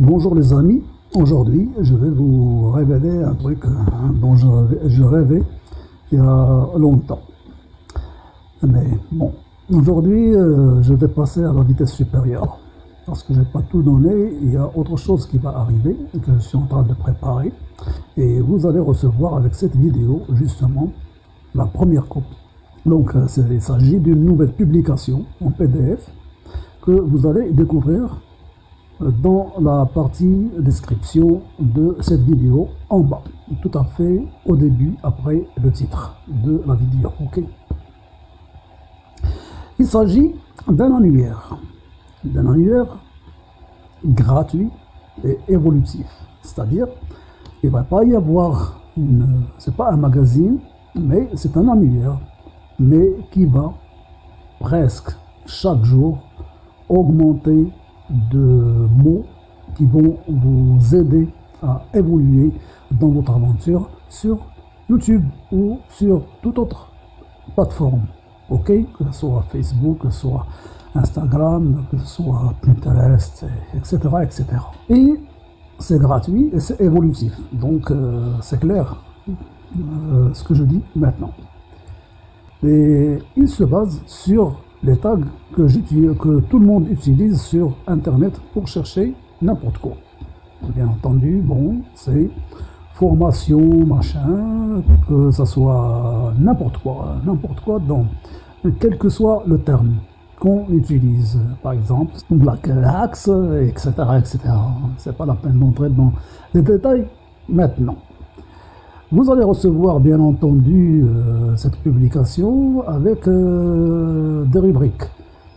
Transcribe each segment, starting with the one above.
Bonjour les amis, aujourd'hui je vais vous révéler un truc hein, dont je, rêvais il y a longtemps. Mais bon, aujourd'hui euh, je vais passer à la vitesse supérieure parce que je n'ai pas tout donné, il y a autre chose qui va arriver que je suis en train de préparer et vous allez recevoir avec cette vidéo justement la première copie. Donc euh, il s'agit d'une nouvelle publication en PDF que vous allez découvrir dans la partie description de cette vidéo en bas, tout à fait au début après le titre de la vidéo. ok Il s'agit d'un annuaire, d'un annuaire gratuit et évolutif, c'est-à-dire il va pas y avoir une, c'est pas un magazine, mais c'est un annuaire, mais qui va presque chaque jour augmenter de mots qui vont vous aider à évoluer dans votre aventure sur YouTube ou sur toute autre plateforme. Ok? Que ce soit Facebook, que ce soit Instagram, que ce soit Pinterest, etc. etc. Et c'est gratuit et c'est évolutif. Donc euh, c'est clair euh, ce que je dis maintenant. Et il se base sur les tags que, que tout le monde utilise sur Internet pour chercher n'importe quoi. Bien entendu, bon, c'est formation, machin, que ça soit n'importe quoi, n'importe quoi, donc, quel que soit le terme qu'on utilise, par exemple, Black Axe, etc., etc. C'est pas la peine d'entrer dans les détails maintenant. Vous allez recevoir bien entendu euh, cette publication avec euh, des rubriques.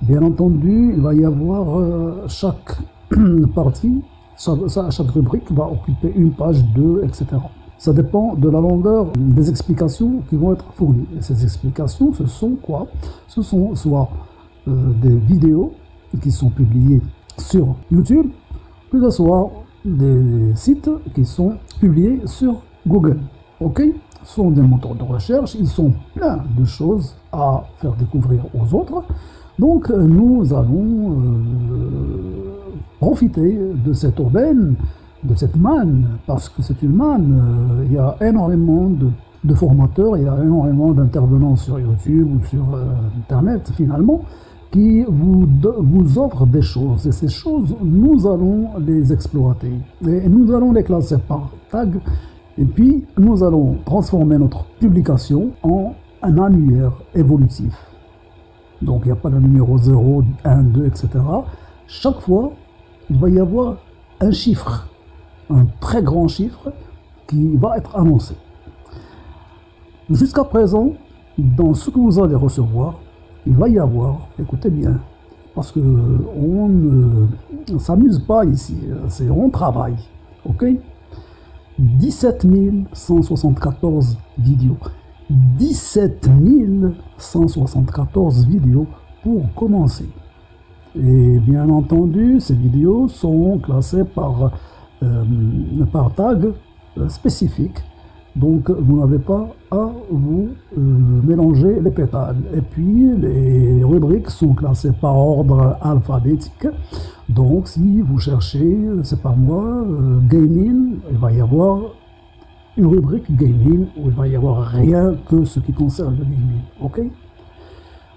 Bien entendu, il va y avoir euh, chaque partie, chaque rubrique va occuper une page, deux, etc. Ça dépend de la longueur des explications qui vont être fournies. Et ces explications, ce sont quoi? Ce sont soit des vidéos qui sont publiées sur YouTube, que ce soit des sites qui sont publiés sur Google ok sont des moteurs de recherche, ils sont plein de choses à faire découvrir aux autres. Donc euh, nous allons euh, profiter de cette aubaine, de cette manne, parce que c'est une manne, euh, il y a énormément de, formateurs, il y a énormément d'intervenants sur YouTube ou sur Internet finalement, qui vous, vous offrent des choses. Et ces choses, nous allons les exploiter. Et nous allons les classer par tag et puis, nous allons transformer notre publication en un annuaire évolutif. Donc, il n'y a pas de numéro 0, 1, 2, etc. Chaque fois, il va y avoir un chiffre, un très grand chiffre qui va être annoncé. Jusqu'à présent, dans ce que vous allez recevoir, il va y avoir, écoutez bien, parce que on ne s'amuse pas ici, c'est on travaille, ok? 17 174 vidéos. 17 174 vidéos pour commencer. Et bien entendu, ces vidéos sont classées par, euh, tag euh, spécifique. Donc vous n'avez pas à vous euh, mélanger les pétales. Et puis les rubriques sont classées par ordre alphabétique. Donc, si vous cherchez, c'est pas moi, euh, gaming, il va y avoir une rubrique gaming où il va y avoir rien que ce qui concerne le gaming, ok?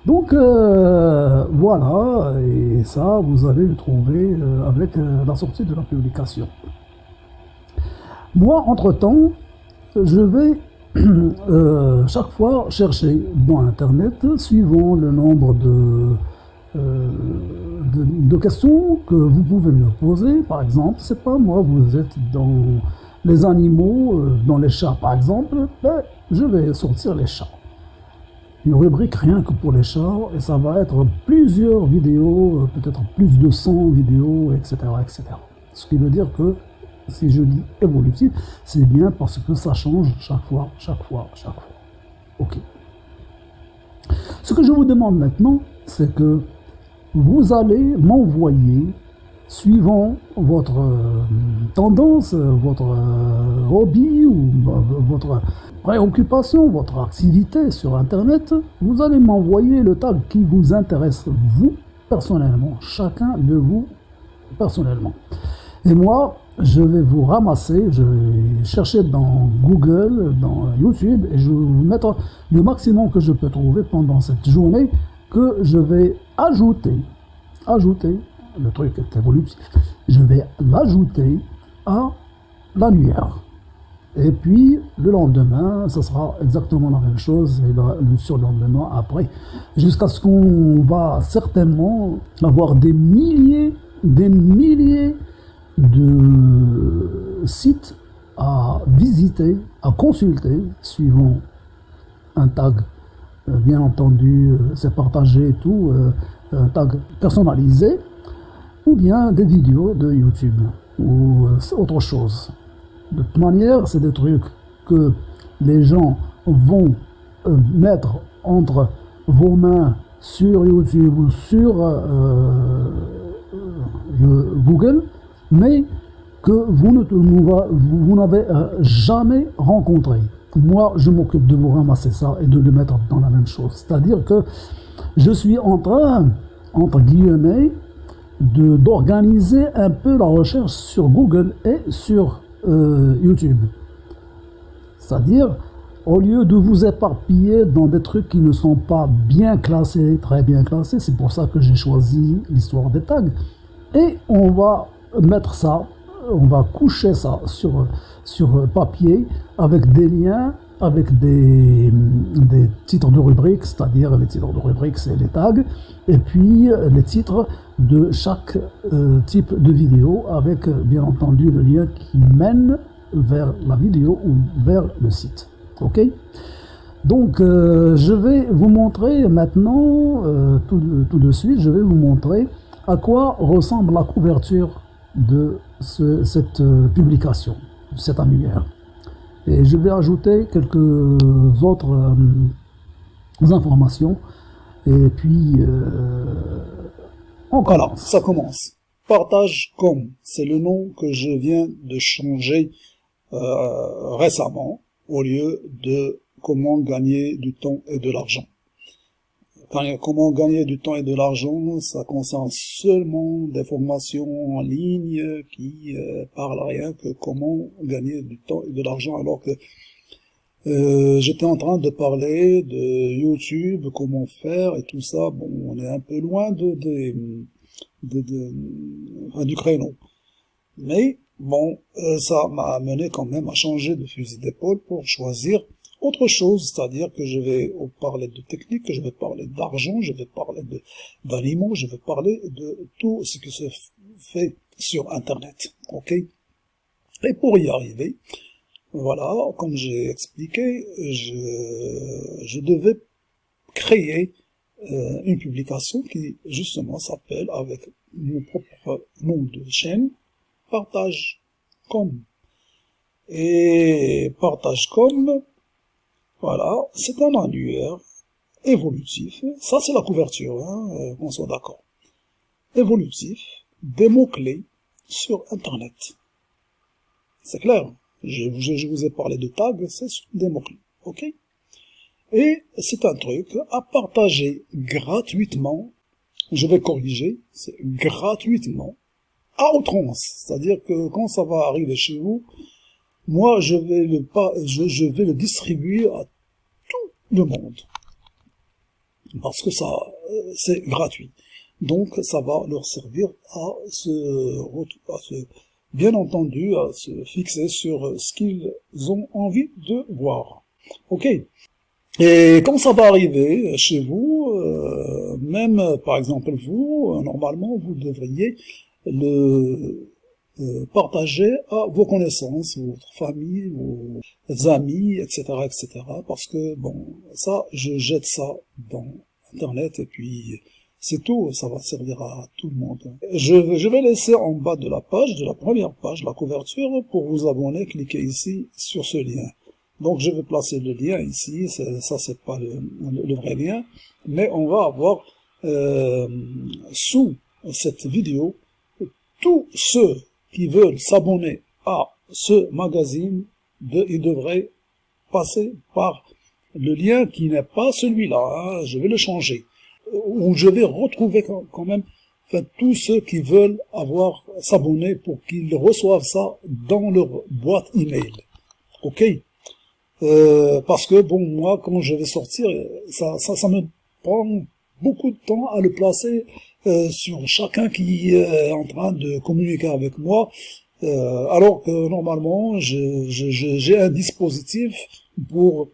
Donc, euh, voilà, et ça, vous allez le trouver euh, avec la sortie de la publication. Moi, entre-temps, je vais chaque fois chercher dans Internet, suivant le nombre de euh, de, questions que vous pouvez me poser. Par exemple, c'est pas moi, vous êtes dans les animaux, euh, dans les chats par exemple, ben, je vais sortir les chats. Une rubrique rien que pour les chats, et ça va être plusieurs vidéos, euh, peut-être plus de 100 vidéos, etc., etc. Ce qui veut dire que si je dis évolutif, c'est bien parce que ça change chaque fois, chaque fois, chaque fois. Ok. Ce que je vous demande maintenant, c'est que vous allez m'envoyer, suivant votre euh, tendance, votre euh, hobby ou votre préoccupation, votre activité sur Internet, vous allez m'envoyer le tag qui vous intéresse, vous, personnellement, chacun de vous, personnellement. Et moi, je vais vous ramasser, je vais chercher dans Google, dans YouTube, et je vais vous mettre le maximum que je peux trouver pendant cette journée que je vais ajouter, ajouter, le truc est évolutif, je vais l'ajouter à l'annuaire. Et puis, le lendemain, ce sera exactement la même chose, et le surlendemain après, jusqu'à ce qu'on va certainement avoir des milliers, des milliers de sites à visiter, à consulter, suivant un tag, bien entendu, euh, c'est partagé et tout, euh, un tag personnalisé, ou bien des vidéos de YouTube, ou autre chose. De toute manière, c'est des trucs que les gens vont mettre entre vos mains sur YouTube ou sur Google, mais que vous n'avez euh, jamais rencontré. Moi, je m'occupe de vous ramasser ça et de le mettre dans la même chose. C'est-à-dire que je suis en train, entre guillemets, d'organiser un peu la recherche sur Google et sur euh, YouTube. C'est-à-dire, au lieu de vous éparpiller dans des trucs qui ne sont pas bien classés, très bien classés, c'est pour ça que j'ai choisi l'histoire des tags. Et on va mettre ça, on va coucher ça sur, papier avec des liens, avec des, titres de rubrique, c'est-à-dire les titres de rubrique, c'est les tags, et puis les titres de chaque euh, type de vidéo avec bien entendu le lien qui mène vers la vidéo ou vers le site. Ok? Donc, euh, je vais vous montrer maintenant, euh, tout, tout, de suite, je vais vous montrer à quoi ressemble la couverture de cette euh, publication, cet annuaire. Et je vais ajouter quelques autres euh, informations. Et puis, euh, on commence. ça commence. Partage comme, c'est le nom que je viens de changer récemment, au lieu de comment gagner du temps et de l'argent comment gagner du temps et de l'argent, ça concerne seulement des formations en ligne qui euh, parlent rien que comment gagner du temps et de l'argent alors que euh, j'étais en train de parler de YouTube, comment faire et tout ça. Bon, on est un peu loin de, de, de, du créneau. Mais bon, euh, ça m'a amené quand même à changer de fusil d'épaule pour choisir autre chose, c'est-à-dire que je vais parler de technique, je vais parler d'argent, je vais parler d'aliments, je vais parler de tout ce qui se fait sur Internet. Ok? Et pour y arriver, voilà, comme j'ai expliqué, je, devais créer euh, une publication qui justement s'appelle avec mon propre nom de chaîne, partage comme. Et partage comme, voilà, c'est un annuaire évolutif. Ça, c'est la couverture, hein, euh, on soit d'accord. Évolutif, des mots-clés sur Internet. C'est clair. Je, je, vous ai parlé de tags, c'est des mots-clés. OK? Et c'est un truc à partager gratuitement. Je vais corriger, c'est gratuitement à outrance. C'est-à-dire que quand ça va arriver chez vous, moi, je vais le pas, je, je vais le distribuer à le monde. Parce que ça, euh, c'est gratuit. Donc, ça va leur servir à se, à se, bien entendu, à se fixer sur ce qu'ils ont envie de voir. Ok Et quand ça va arriver chez vous, euh, même par exemple vous, normalement, vous devriez le euh, partager à vos connaissances, votre famille, vos amis, etc., etc. Parce que, bon, ça, je jette ça dans Internet et puis c'est tout, ça va servir à tout le monde. Je, je vais laisser en bas de la page, de la première page, la couverture, pour vous abonner, cliquez ici sur ce lien. Donc je vais placer le lien ici, ça c'est pas le, le, vrai lien, mais on va avoir euh, sous cette vidéo tous ceux qui veulent s'abonner à ce magazine, de, ils devraient passer par le lien qui n'est pas celui-là, hein, je vais le changer, où je vais retrouver quand même tous ceux qui veulent avoir s'abonner pour qu'ils reçoivent ça dans leur boîte email. Ok? Euh, Parce que bon, moi, quand je vais sortir, ça, ça, ça me prend beaucoup de temps à le placer euh, sur chacun qui est en train de communiquer avec moi, euh, alors que normalement, j'ai un dispositif pour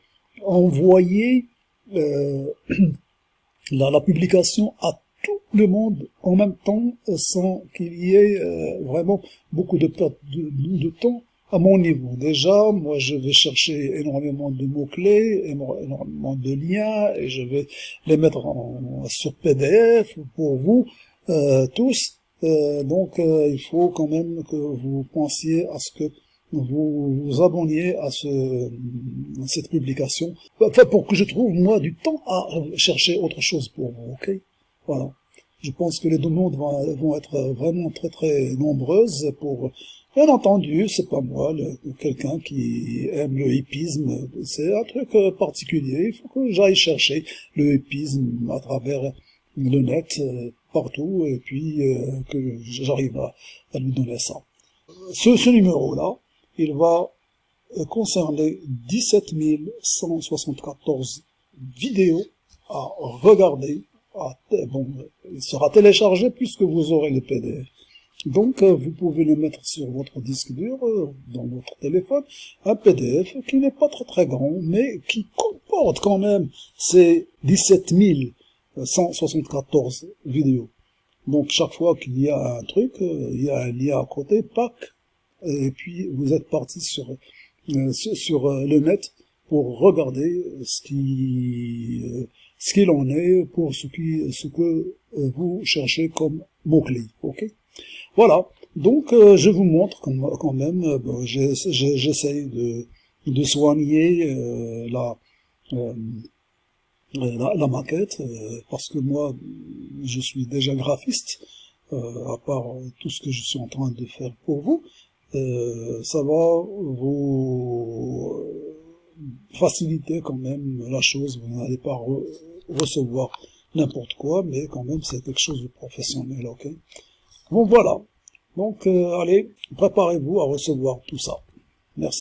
envoyer euh, la, publication à tout le monde en même temps sans qu'il y ait euh, vraiment beaucoup de, de, temps à mon niveau. Déjà, moi, je vais chercher énormément de mots-clés, énormément de liens, et je vais les mettre en, sur PDF pour vous euh, tous. Euh, donc, euh, il faut quand même que vous pensiez à ce que vous vous abonniez à, ce, cette publication, enfin, pour que je trouve, moi, du temps à chercher autre chose pour vous, ok? Voilà. Je pense que les demandes vont, vont être vraiment très très nombreuses pour... Bien entendu, c'est pas moi, quelqu'un qui aime le hippisme, c'est un truc euh, particulier, il faut que j'aille chercher le hippisme à travers le net, euh, partout, et puis euh, que j'arrive à, lui donner ça. Ce, numéro-là, il va concerner 17 174 vidéos à regarder. Bon, il sera téléchargé puisque vous aurez le PDF. Donc, euh, vous pouvez le mettre sur votre disque dur, euh, dans votre téléphone, un PDF qui n'est pas très très grand, mais qui comporte quand même ces 17 174 vidéos. Donc, chaque fois qu'il y a un truc, il y a un lien à côté, pack, et puis vous êtes parti sur, euh, sur euh, le net pour regarder ce qui euh, ce qu'il en est pour ce qui ce que vous cherchez comme mots clés ok? Voilà. Donc je vous montre quand même j'essaye de de soigner la, la, la maquette parce que moi je suis déjà graphiste à part tout ce que je suis en train de faire pour vous. Euh, ça va vous faciliter quand même la chose, vous n'allez pas recevoir n'importe quoi, mais quand même c'est quelque chose de professionnel, ok? Bon voilà, donc euh, allez, préparez-vous à recevoir tout ça. Merci.